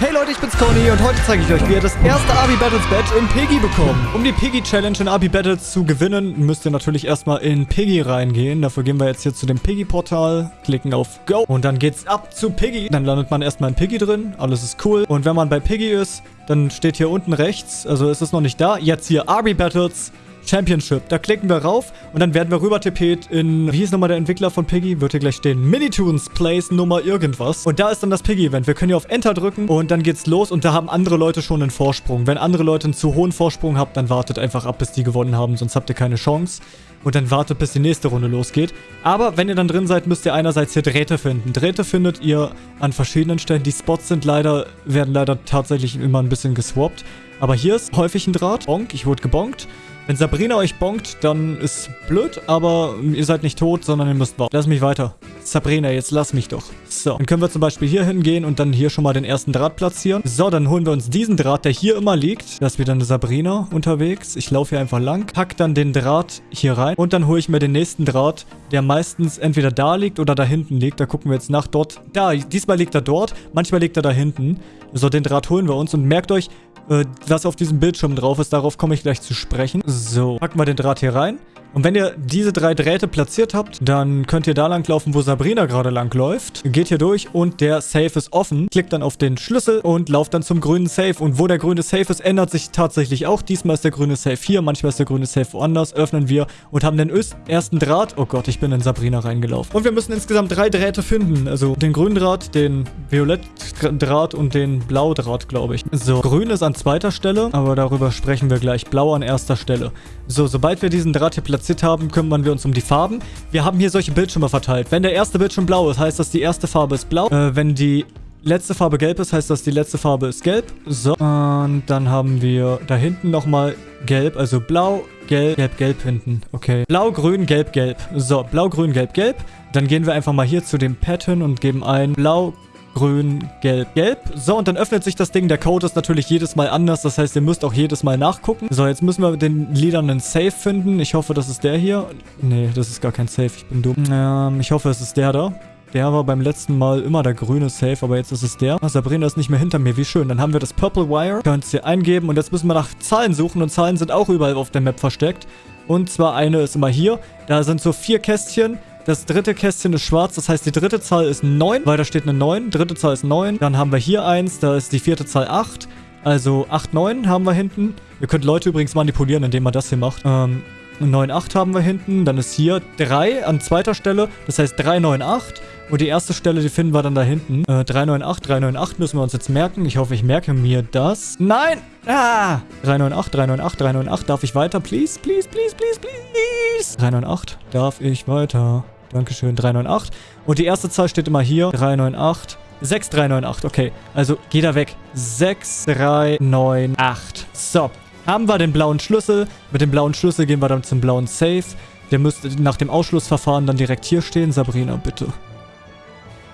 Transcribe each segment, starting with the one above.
Hey Leute, ich bin's Conny und heute zeige ich euch, wie ihr das erste Abi Battles Badge in Piggy bekommt. Um die Piggy Challenge in Abi Battles zu gewinnen, müsst ihr natürlich erstmal in Piggy reingehen. Dafür gehen wir jetzt hier zu dem Piggy Portal, klicken auf Go und dann geht's ab zu Piggy. Dann landet man erstmal in Piggy drin, alles ist cool. Und wenn man bei Piggy ist, dann steht hier unten rechts, also ist es noch nicht da, jetzt hier Abi Battles Championship. Da klicken wir rauf und dann werden wir rüber tippet in, wie hieß nochmal der Entwickler von Piggy? Wird hier gleich stehen. Minitoons Place Nummer irgendwas. Und da ist dann das Piggy-Event. Wir können hier auf Enter drücken und dann geht's los und da haben andere Leute schon einen Vorsprung. Wenn andere Leute einen zu hohen Vorsprung habt, dann wartet einfach ab, bis die gewonnen haben, sonst habt ihr keine Chance. Und dann wartet, bis die nächste Runde losgeht. Aber wenn ihr dann drin seid, müsst ihr einerseits hier Drähte finden. Drähte findet ihr an verschiedenen Stellen. Die Spots sind leider, werden leider tatsächlich immer ein bisschen geswappt. Aber hier ist häufig ein Draht. Bonk, ich wurde gebonkt. Wenn Sabrina euch bonkt, dann ist blöd, aber ihr seid nicht tot, sondern ihr müsst warten. Lass mich weiter. Sabrina, jetzt lass mich doch. So, dann können wir zum Beispiel hier hingehen und dann hier schon mal den ersten Draht platzieren. So, dann holen wir uns diesen Draht, der hier immer liegt. Da ist wieder eine Sabrina unterwegs. Ich laufe hier einfach lang, pack dann den Draht hier rein und dann hole ich mir den nächsten Draht, der meistens entweder da liegt oder da hinten liegt. Da gucken wir jetzt nach dort. Da, diesmal liegt er dort, manchmal liegt er da hinten. So, den Draht holen wir uns und merkt euch, äh, was auf diesem Bildschirm drauf ist. Darauf komme ich gleich zu sprechen. So, packen wir den Draht hier rein. Und wenn ihr diese drei Drähte platziert habt, dann könnt ihr da langlaufen, wo Sabrina gerade langläuft. Geht hier durch und der Safe ist offen. Klickt dann auf den Schlüssel und lauft dann zum grünen Safe. Und wo der grüne Safe ist, ändert sich tatsächlich auch. Diesmal ist der grüne Safe hier, manchmal ist der grüne Safe woanders. Öffnen wir und haben den ersten Draht. Oh Gott, ich bin in Sabrina reingelaufen. Und wir müssen insgesamt drei Drähte finden. Also den grünen Draht, den Violett-Draht und den Blau-Draht, glaube ich. So, grün ist an zweiter Stelle, aber darüber sprechen wir gleich. Blau an erster Stelle. So, sobald wir diesen Draht hier platzieren, platziert haben, kümmern wir uns um die Farben. Wir haben hier solche Bildschirme verteilt. Wenn der erste Bildschirm blau ist, heißt das, die erste Farbe ist blau. Äh, wenn die letzte Farbe gelb ist, heißt das, die letzte Farbe ist gelb. So, und dann haben wir da hinten nochmal gelb, also blau, gelb, gelb, gelb hinten. Okay. Blau, grün, gelb, gelb. So, blau, grün, gelb, gelb. Dann gehen wir einfach mal hier zu dem Pattern und geben ein blau, grün, gelb, gelb. So, und dann öffnet sich das Ding. Der Code ist natürlich jedes Mal anders. Das heißt, ihr müsst auch jedes Mal nachgucken. So, jetzt müssen wir den Liedern einen Safe finden. Ich hoffe, das ist der hier. Nee, das ist gar kein Safe. Ich bin dumm. Ähm, ich hoffe, es ist der da. Der war beim letzten Mal immer der grüne Safe, aber jetzt ist es der. Ah, Sabrina ist nicht mehr hinter mir. Wie schön. Dann haben wir das Purple Wire. Könnt ihr hier eingeben. Und jetzt müssen wir nach Zahlen suchen. Und Zahlen sind auch überall auf der Map versteckt. Und zwar eine ist immer hier. Da sind so vier Kästchen. Das dritte Kästchen ist schwarz, das heißt die dritte Zahl ist 9, weil da steht eine 9. Dritte Zahl ist 9. Dann haben wir hier eins, da ist die vierte Zahl 8. Also 8, 9 haben wir hinten. Ihr könnt Leute übrigens manipulieren, indem man das hier macht. Ähm, 9, 8 haben wir hinten. Dann ist hier 3 an zweiter Stelle. Das heißt 3, 9, 8. Und die erste Stelle, die finden wir dann da hinten. Äh, 398, 398 müssen wir uns jetzt merken. Ich hoffe, ich merke mir das. Nein! Ah! 398, 398, 398. Darf ich weiter? Please, please, please, please, please. 398. Darf ich weiter? Dankeschön. 398. Und die erste Zahl steht immer hier. 398. 6398. Okay. Also, geh da weg. 6398. So. Haben wir den blauen Schlüssel. Mit dem blauen Schlüssel gehen wir dann zum blauen Safe. Der müsste nach dem Ausschlussverfahren dann direkt hier stehen. Sabrina, bitte.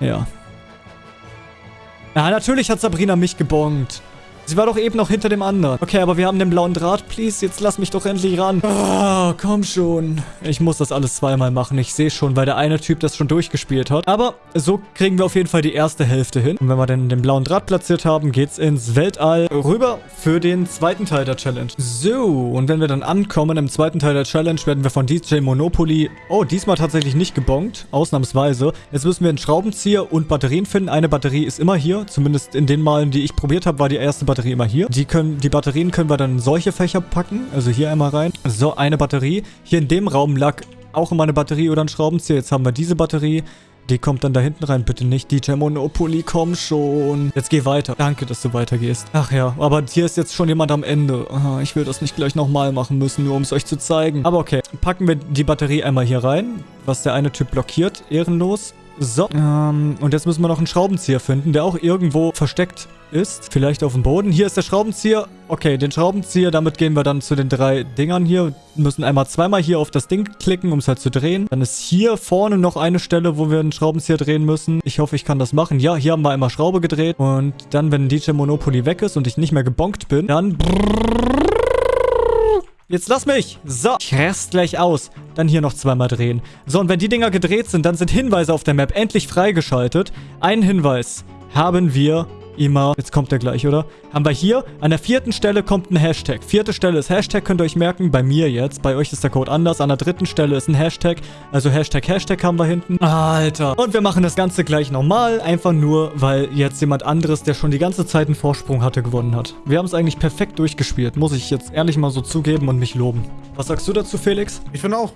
Ja. Ja, natürlich hat Sabrina mich gebongt. Sie war doch eben noch hinter dem anderen. Okay, aber wir haben den blauen Draht. Please, jetzt lass mich doch endlich ran. Oh, komm schon. Ich muss das alles zweimal machen. Ich sehe schon, weil der eine Typ das schon durchgespielt hat. Aber so kriegen wir auf jeden Fall die erste Hälfte hin. Und wenn wir dann den blauen Draht platziert haben, geht's ins Weltall rüber für den zweiten Teil der Challenge. So, und wenn wir dann ankommen im zweiten Teil der Challenge, werden wir von DJ Monopoly... Oh, diesmal tatsächlich nicht gebongt. Ausnahmsweise. Jetzt müssen wir einen Schraubenzieher und Batterien finden. Eine Batterie ist immer hier. Zumindest in den Malen, die ich probiert habe, war die erste Batterie Batterie immer hier. Die, können, die Batterien können wir dann in solche Fächer packen. Also hier einmal rein. So, eine Batterie. Hier in dem Raum lag auch immer eine Batterie oder ein Schraubenzieher. Jetzt haben wir diese Batterie. Die kommt dann da hinten rein. Bitte nicht DJ Monopoly, komm schon. Jetzt geh weiter. Danke, dass du weitergehst. Ach ja, aber hier ist jetzt schon jemand am Ende. Ich will das nicht gleich nochmal machen müssen, nur um es euch zu zeigen. Aber okay, packen wir die Batterie einmal hier rein, was der eine Typ blockiert. Ehrenlos. So, ähm, und jetzt müssen wir noch einen Schraubenzieher finden, der auch irgendwo versteckt ist. Vielleicht auf dem Boden. Hier ist der Schraubenzieher. Okay, den Schraubenzieher, damit gehen wir dann zu den drei Dingern hier. Müssen einmal zweimal hier auf das Ding klicken, um es halt zu drehen. Dann ist hier vorne noch eine Stelle, wo wir einen Schraubenzieher drehen müssen. Ich hoffe, ich kann das machen. Ja, hier haben wir einmal Schraube gedreht. Und dann, wenn DJ Monopoly weg ist und ich nicht mehr gebonkt bin, dann... Jetzt lass mich. So, ich rast gleich aus. Dann hier noch zweimal drehen. So, und wenn die Dinger gedreht sind, dann sind Hinweise auf der Map endlich freigeschaltet. Einen Hinweis haben wir immer, jetzt kommt der gleich, oder? Haben wir hier, an der vierten Stelle kommt ein Hashtag. Vierte Stelle ist Hashtag, könnt ihr euch merken, bei mir jetzt. Bei euch ist der Code anders. An der dritten Stelle ist ein Hashtag, also Hashtag, Hashtag haben wir hinten. Alter. Und wir machen das Ganze gleich nochmal, einfach nur, weil jetzt jemand anderes, der schon die ganze Zeit einen Vorsprung hatte, gewonnen hat. Wir haben es eigentlich perfekt durchgespielt, muss ich jetzt ehrlich mal so zugeben und mich loben. Was sagst du dazu, Felix? Ich finde auch.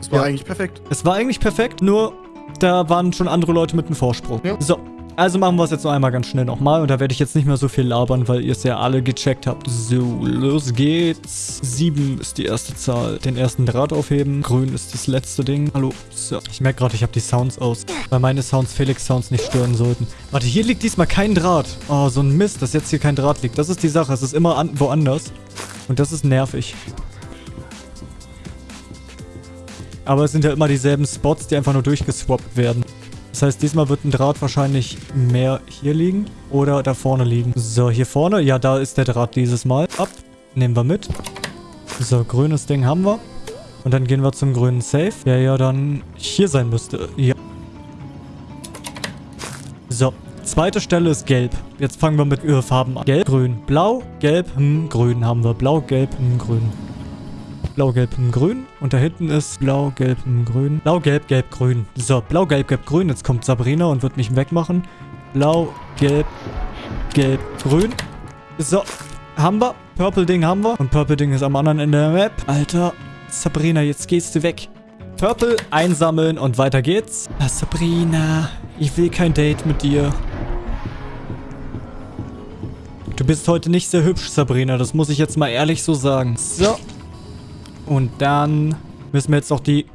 Es war Ja. eigentlich perfekt. Es war eigentlich perfekt, nur da waren schon andere Leute mit einem Vorsprung. Ja. So, also machen wir es jetzt noch einmal ganz schnell nochmal und da werde ich jetzt nicht mehr so viel labern, weil ihr es ja alle gecheckt habt. So, los geht's. Sieben ist die erste Zahl. Den ersten Draht aufheben. Grün ist das letzte Ding. Hallo. So, ich merke gerade, ich habe die Sounds aus, weil meine Sounds Felix Sounds nicht stören sollten. Warte, hier liegt diesmal kein Draht. Oh, so ein Mist, dass jetzt hier kein Draht liegt. Das ist die Sache. Es ist immer an woanders. Und das ist nervig. Aber es sind ja immer dieselben Spots, die einfach nur durchgeswappt werden. Das heißt, diesmal wird ein Draht wahrscheinlich mehr hier liegen oder da vorne liegen. So, hier vorne. Ja, da ist der Draht dieses Mal. Ab. Nehmen wir mit. So, grünes Ding haben wir. Und dann gehen wir zum grünen Safe. Der ja dann hier sein müsste. Ja. So, zweite Stelle ist gelb. Jetzt fangen wir mit Farben an. Gelb, grün, blau, gelb, hm, grün haben wir. Blau, gelb, hm, grün. Blau, Gelb, Grün. Und da hinten ist Blau, Gelb, Grün. Blau, Gelb, Gelb, Grün. So, Blau, Gelb, Gelb, Grün. Jetzt kommt Sabrina und wird mich wegmachen. Blau, Gelb, Gelb, Grün. So, haben wir. Purple Ding haben wir. Und Purple Ding ist am anderen Ende der Map. Alter, Sabrina, jetzt gehst du weg. Purple einsammeln und weiter geht's. Ah, Sabrina, ich will kein Date mit dir. Du bist heute nicht sehr hübsch, Sabrina. Das muss ich jetzt mal ehrlich so sagen. So. Und dann müssen wir jetzt noch die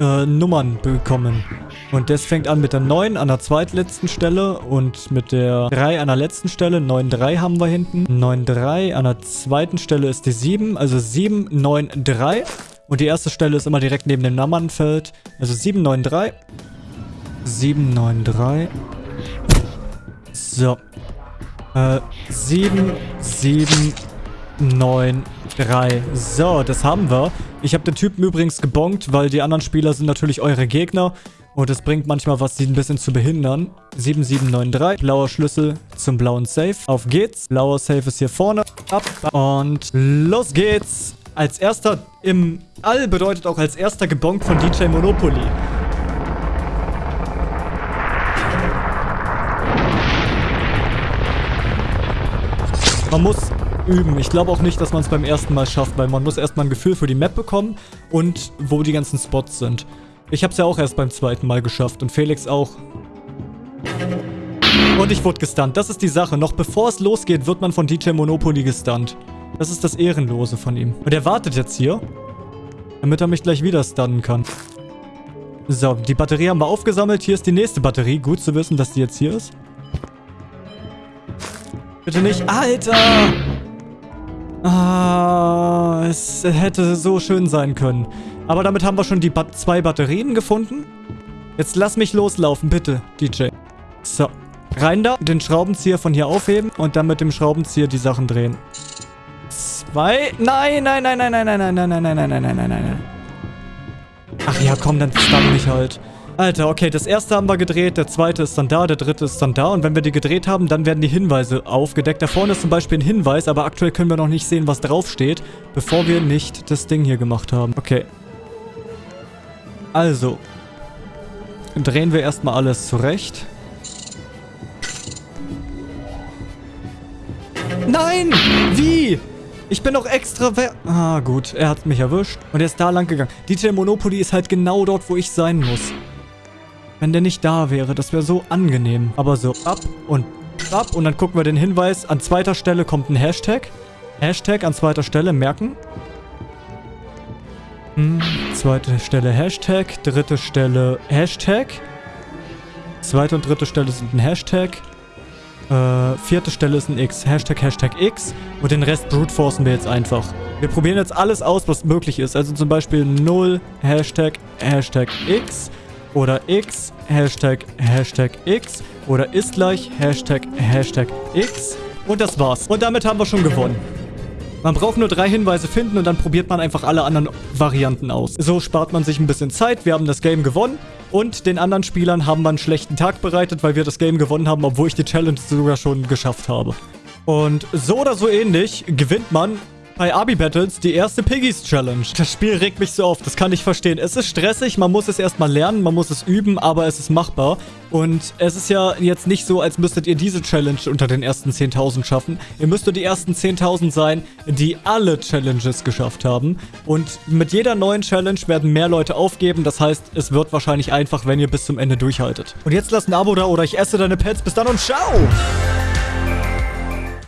äh, Nummern bekommen. Und das fängt an mit der 9 an der zweitletzten Stelle und mit der 3 an der letzten Stelle. 9-3 haben wir hinten. 9-3 an der zweiten Stelle ist die 7, also 7-9-3. Und die erste Stelle ist immer direkt neben dem Nummernfeld. Also 7-9-3. 7-9-3. So. Äh, 7, 7, 9, 3. So, das haben wir. Ich habe den Typen übrigens gebonkt, weil die anderen Spieler sind natürlich eure Gegner. Und es bringt manchmal was, sie ein bisschen zu behindern. 7793, blauer Schlüssel zum blauen Safe. Auf geht's. Blauer Safe ist hier vorne. Ab. Und los geht's. Als erster im All bedeutet auch als erster gebonkt von DJ Monopoly. Man muss üben. Ich glaube auch nicht, dass man es beim ersten Mal schafft, weil man muss erstmal ein Gefühl für die Map bekommen und wo die ganzen Spots sind. Ich habe es ja auch erst beim zweiten Mal geschafft und Felix auch. Und ich wurde gestunt. Das ist die Sache. Noch bevor es losgeht, wird man von DJ Monopoly gestunt. Das ist das Ehrenlose von ihm. Und er wartet jetzt hier, damit er mich gleich wieder stunnen kann. So, die Batterie haben wir aufgesammelt. Hier ist die nächste Batterie. Gut zu wissen, dass die jetzt hier ist. Bitte nicht. Alter! Ah, es hätte so schön sein können. Aber damit haben wir schon die ba zwei Batterien gefunden. Jetzt lass mich loslaufen, bitte, DJ. So, rein da, den Schraubenzieher von hier aufheben und dann mit dem Schraubenzieher die Sachen drehen. Zwei. Nein, nein, nein, nein, nein, nein, nein, nein, nein, nein, nein, nein, nein, nein, nein. Ach ja, komm, dann stun mich halt. Alter, okay, das erste haben wir gedreht, der zweite ist dann da, der dritte ist dann da. Und wenn wir die gedreht haben, dann werden die Hinweise aufgedeckt. Da vorne ist zum Beispiel ein Hinweis, aber aktuell können wir noch nicht sehen, was draufsteht, bevor wir nicht das Ding hier gemacht haben. Okay. Also. Drehen wir erstmal alles zurecht. Nein! Wie? Ich bin doch extra. Ah, gut. Er hat mich erwischt. Und er ist da lang gegangen. DJ Monopoly ist halt genau dort, wo ich sein muss. Wenn der nicht da wäre, das wäre so angenehm. Aber so, ab und ab. Und dann gucken wir den Hinweis. An zweiter Stelle kommt ein Hashtag. Hashtag an zweiter Stelle, merken. Hm, zweite Stelle Hashtag. Dritte Stelle Hashtag. Zweite und dritte Stelle sind ein Hashtag. Äh, vierte Stelle ist ein X. Hashtag, Hashtag X. Und den Rest brute forcen wir jetzt einfach. Wir probieren jetzt alles aus, was möglich ist. Also zum Beispiel 0, Hashtag, Hashtag X. Oder X, Hashtag, Hashtag X. Oder ist gleich, Hashtag, Hashtag X. Und das war's. Und damit haben wir schon gewonnen. Man braucht nur drei Hinweise finden und dann probiert man einfach alle anderen Varianten aus. So spart man sich ein bisschen Zeit. Wir haben das Game gewonnen. Und den anderen Spielern haben wir einen schlechten Tag bereitet, weil wir das Game gewonnen haben, obwohl ich die Challenge sogar schon geschafft habe. Und so oder so ähnlich gewinnt man bei Abi Battles die erste Piggies Challenge. Das Spiel regt mich so auf, das kann ich verstehen. Es ist stressig, man muss es erstmal lernen, man muss es üben, aber es ist machbar. Und es ist ja jetzt nicht so, als müsstet ihr diese Challenge unter den ersten 10.000 schaffen. Ihr müsstet die ersten 10.000 sein, die alle Challenges geschafft haben. Und mit jeder neuen Challenge werden mehr Leute aufgeben. Das heißt, es wird wahrscheinlich einfach, wenn ihr bis zum Ende durchhaltet. Und jetzt lasst ein Abo da oder ich esse deine Pets. Bis dann und ciao!